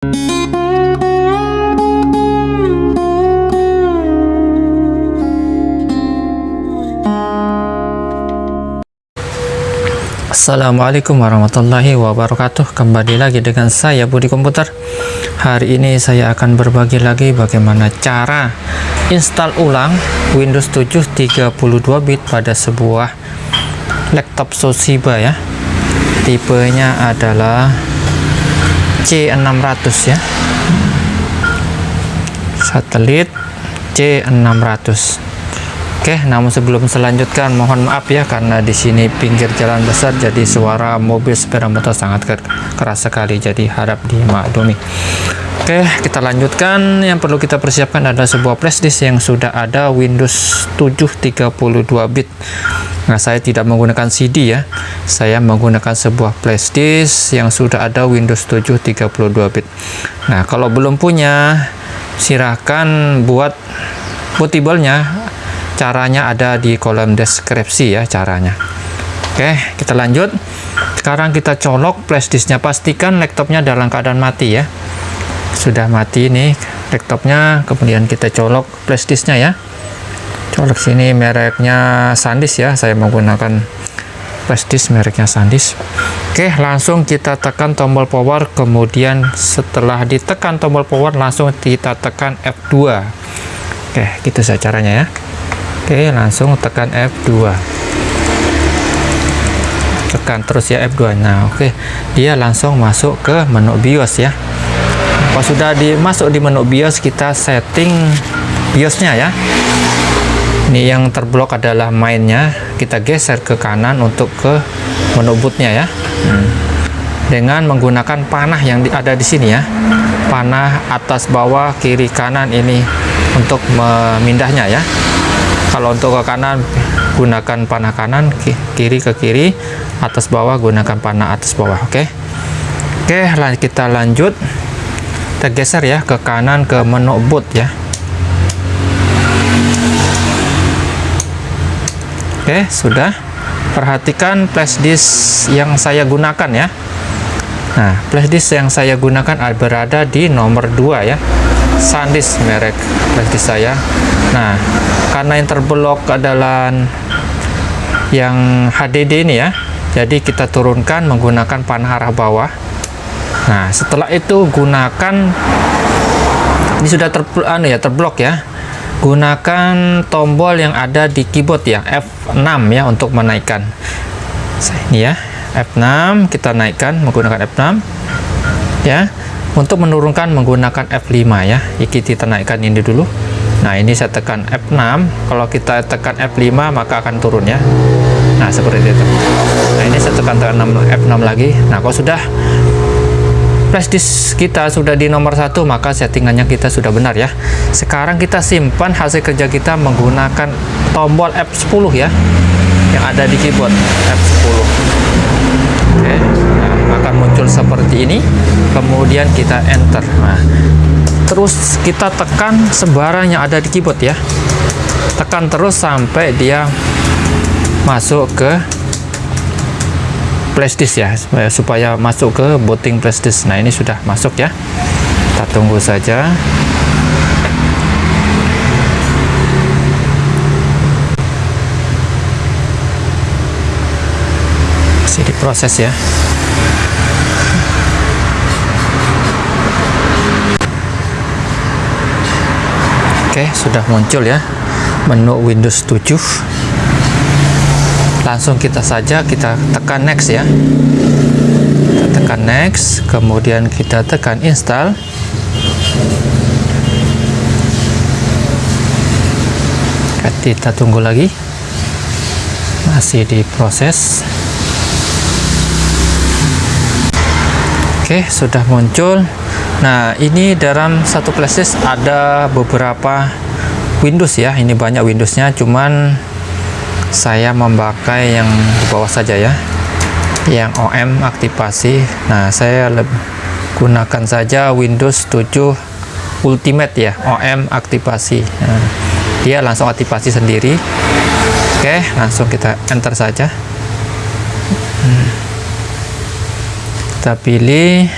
Assalamualaikum warahmatullahi wabarakatuh. Kembali lagi dengan saya Budi Komputer. Hari ini saya akan berbagi lagi bagaimana cara install ulang Windows 7 32 bit pada sebuah laptop Toshiba ya. Tipenya adalah C600 ya Satelit C600 Oke, namun sebelum selanjutkan mohon maaf ya karena di sini pinggir jalan besar jadi suara mobil sepeda motor sangat keras sekali jadi harap dimaklumi. Oke, kita lanjutkan. Yang perlu kita persiapkan adalah sebuah flashdisk yang sudah ada Windows 7 32 bit. Nah, saya tidak menggunakan CD ya. Saya menggunakan sebuah flashdisk yang sudah ada Windows 7 32 bit. Nah, kalau belum punya silahkan buat bootable-nya. Caranya ada di kolom deskripsi ya caranya. Oke kita lanjut. Sekarang kita colok flashdisknya pastikan laptopnya dalam keadaan mati ya. Sudah mati nih laptopnya. Kemudian kita colok flashdisknya ya colok sini mereknya SanDisk ya saya menggunakan flashdisk mereknya SanDisk oke langsung kita tekan tombol power kemudian setelah ditekan tombol power langsung kita tekan F2 oke gitu saja caranya ya. Oke langsung tekan F2 tekan terus ya F2 nah oke dia langsung masuk ke menu BIOS ya. Kalau sudah dimasuk di menu BIOS kita setting BIOSnya ya ini yang terblok adalah mainnya. Kita geser ke kanan untuk ke menu bootnya ya. Hmm. dengan menggunakan panah yang ada di sini ya. Panah atas bawah kiri kanan ini untuk memindahnya ya. Kalau untuk ke kanan gunakan panah kanan kiri ke kiri atas bawah gunakan panah atas bawah oke? Okay? oke okay, kita lanjut. Kita geser ya ke kanan ke menu boot ya oke sudah. Perhatikan flash disk yang saya gunakan ya. Nah flash disk yang saya gunakan berada di nomor 2 ya. SanDisk merek flash disk saya. Nah karena yang terblok adalah yang HDD ini ya. Jadi kita turunkan menggunakan panah arah bawah. Nah setelah itu gunakan ini sudah ter, anu ya terblok ya gunakan tombol yang ada di keyboard ya F6 ya untuk menaikkan. Ini ya F6 kita naikkan menggunakan F6 ya untuk menurunkan menggunakan F5 ya. Kita naikkan ini dulu. Nah ini saya tekan F6 kalau kita tekan F5 maka akan turun ya. Nah seperti itu. Nah ini saya tekan tekan F6 lagi. Nah kalau sudah flash disk kita sudah di nomor satu maka settingannya kita sudah benar ya. Sekarang kita simpan hasil kerja kita menggunakan tombol F10 ya yang ada di keyboard F10 oke nah, akan muncul seperti ini. Kemudian kita enter. Nah terus kita tekan sembarang yang ada di keyboard ya. Tekan terus sampai dia masuk ke flashdisk ya supaya, masuk ke booting flashdisk nah ini sudah masuk ya. Kita tunggu saja. Masih diproses ya. Oke sudah muncul ya menu Windows 7 langsung kita saja kita tekan next ya. Kita tekan next kemudian kita tekan install. Kita tunggu lagi. Masih diproses oke sudah muncul. Nah, ini dalam satu flashdisk ada beberapa Windows ya. Ini banyak Windowsnya, cuman saya memakai yang di bawah saja ya. Yang OM aktivasi. Nah, saya gunakan saja Windows 7 Ultimate ya, OM aktivasi. Nah, dia langsung aktivasi sendiri. Oke, langsung kita enter saja. Hmm. Kita pilih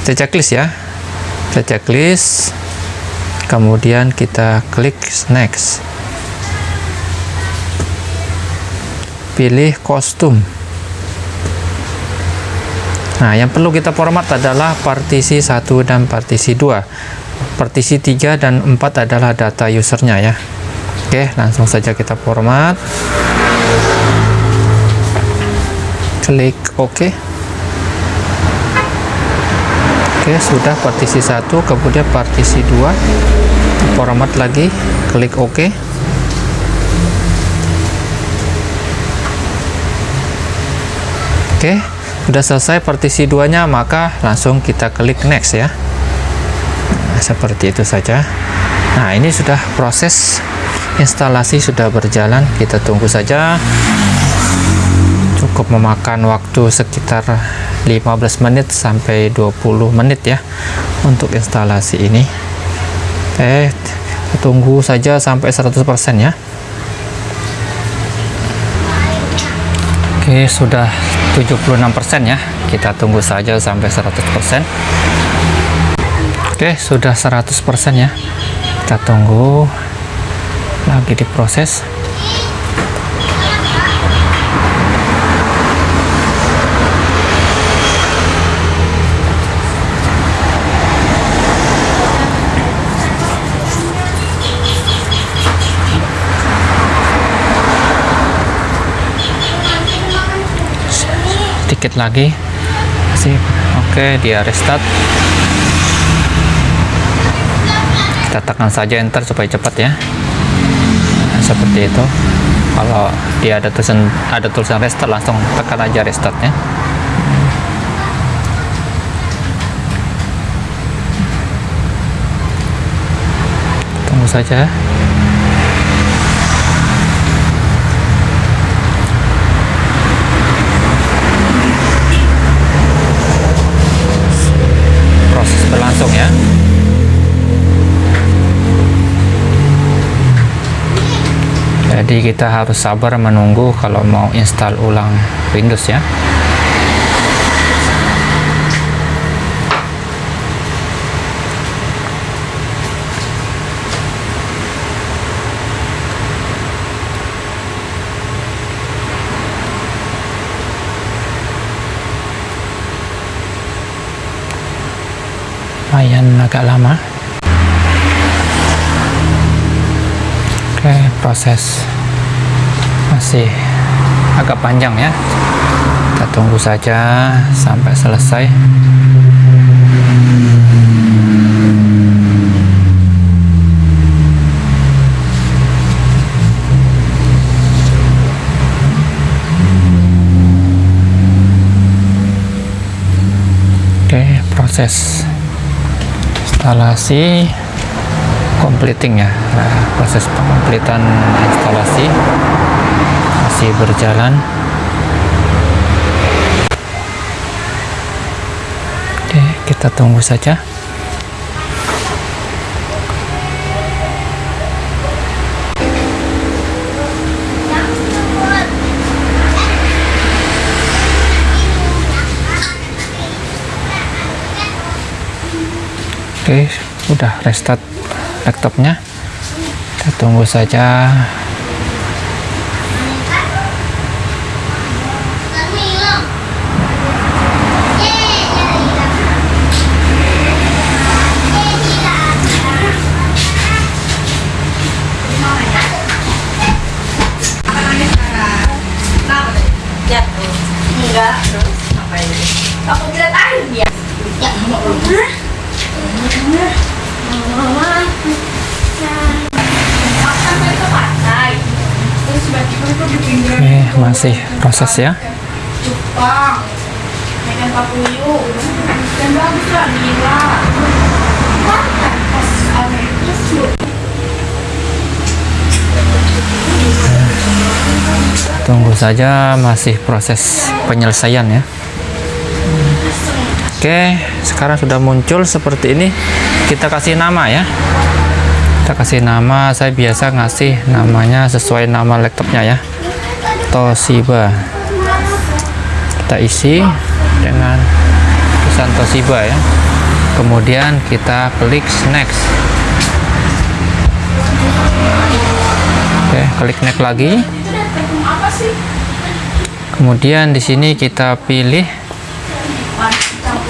kita checklist ya kita checklist kemudian kita klik next pilih kostum. Nah yang perlu kita format adalah partisi 1 dan partisi 2 partisi 3 dan 4 adalah data usernya ya. Oke langsung saja kita format klik OK. Oke sudah partisi 1 kemudian partisi 2 format lagi klik OK Oke sudah selesai partisi 2 nya maka langsung kita klik next ya. Nah, seperti itu saja. Nah ini sudah proses instalasi sudah berjalan. Kita tunggu saja. Cukup memakan waktu sekitar 15 menit sampai 20 menit ya untuk instalasi ini. Eh tunggu saja sampai 100% ya. Oke sudah 76% ya. Kita tunggu saja sampai 100% Oke sudah 100% ya. Kita tunggu lagi diproses sedikit lagi. Sih oke dia restart. Kita tekan saja enter supaya cepat ya. Nah, seperti itu. Kalau dia ada tulisan ada tulisan restart langsung tekan aja restartnya tunggu saja jadi kita harus sabar menunggu kalau mau install ulang Windows ya. Lumayan agak lama. Oke proses masih agak panjang ya. Kita tunggu saja sampai selesai. Oke proses instalasi completing ya. Nah, proses pengomplitan instalasi masih berjalan oke kita tunggu saja Oke, udah restart laptopnya. Kita tunggu saja. Masih proses ya. Tunggu saja masih proses penyelesaian ya. Oke, sekarang sudah muncul seperti ini. Kita kasih nama ya. Kita kasih nama, saya biasa ngasih namanya sesuai nama laptopnya ya. Toshiba. Kita isi dengan tulisan Toshiba ya. kemudian kita klik next. Oke klik next lagi. Kemudian di sini kita pilih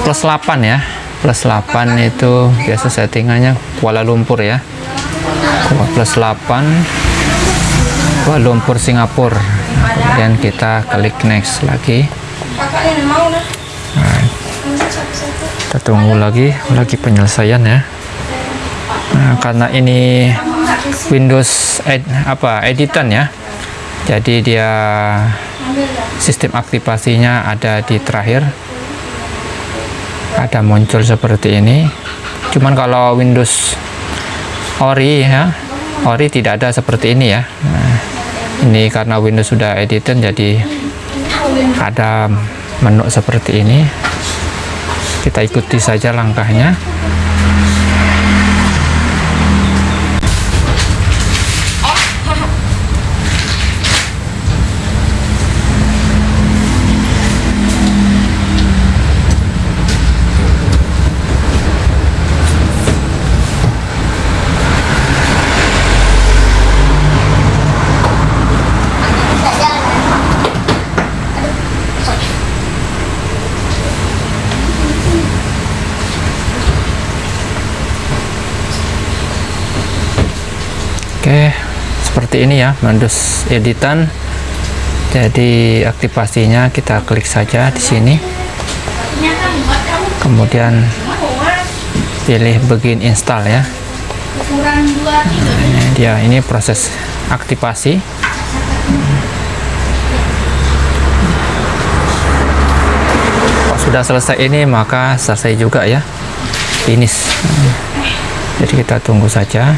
plus 8 ya. Plus 8 itu biasa settingannya Kuala Lumpur ya. Plus 8 Kuala Lumpur Singapura kemudian kita klik next lagi. Nah, kita tunggu lagi lagi penyelesaian ya. Nah, karena ini Windows ed, apa editan ya. Jadi dia sistem aktivasinya ada di terakhir. Ada muncul seperti ini. Cuman kalau Windows Ori ya Ori tidak ada seperti ini ya. Nah, ini karena Windows sudah editan jadi ada menu seperti ini. Kita ikuti saja langkahnya Oke, seperti ini ya Windows editan. Jadi aktivasinya kita klik saja di sini. Kemudian pilih begin install ya. Tiga. Ini dia ini proses aktivasi. Kalau sudah selesai ini maka selesai juga ya. Finish. Jadi kita tunggu saja.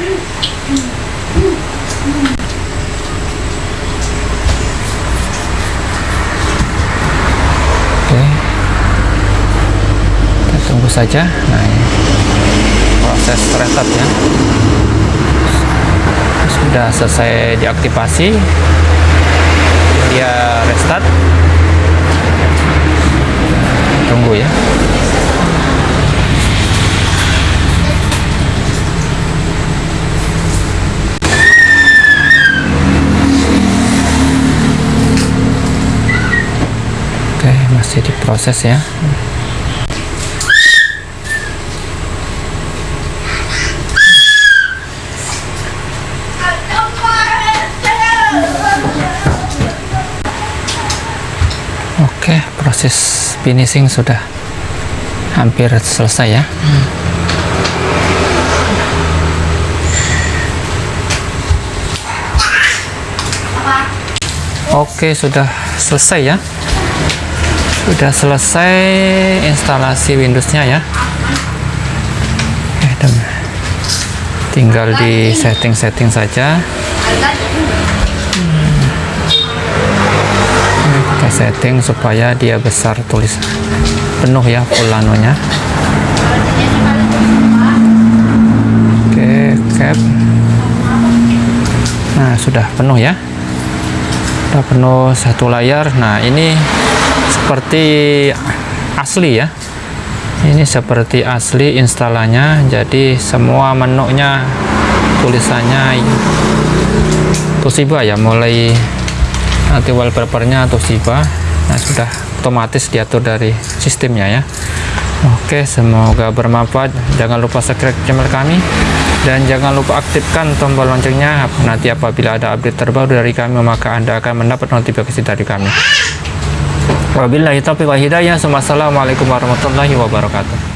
Oke. Kita tunggu saja. Nah, ini proses restart ya. Sudah selesai diaktifasi. Dia restart. Tunggu ya. Oke, masih diproses ya. Oke, proses finishing sudah hampir selesai ya. Oke, sudah selesai ya. Sudah selesai instalasi Windows-nya ya. Dan tinggal di setting-setting saja. kita setting supaya dia besar tulis penuh ya full anunya oke cap. Nah sudah penuh ya. Sudah penuh satu layar. Nah ini seperti asli ya. Ini seperti asli instalannya. Jadi semua menunya tulisannya Toshiba ya mulai nanti wallpapernya Toshiba nah sudah otomatis diatur dari sistemnya ya. Oke semoga bermanfaat. Jangan lupa subscribe channel kami. Dan jangan lupa aktifkan tombol loncengnya. Nanti apabila ada update terbaru dari kami maka anda akan mendapat notifikasi dari kami. Wabillahi taufiq wa hidayah. Wassalamualaikum warahmatullahi wabarakatuh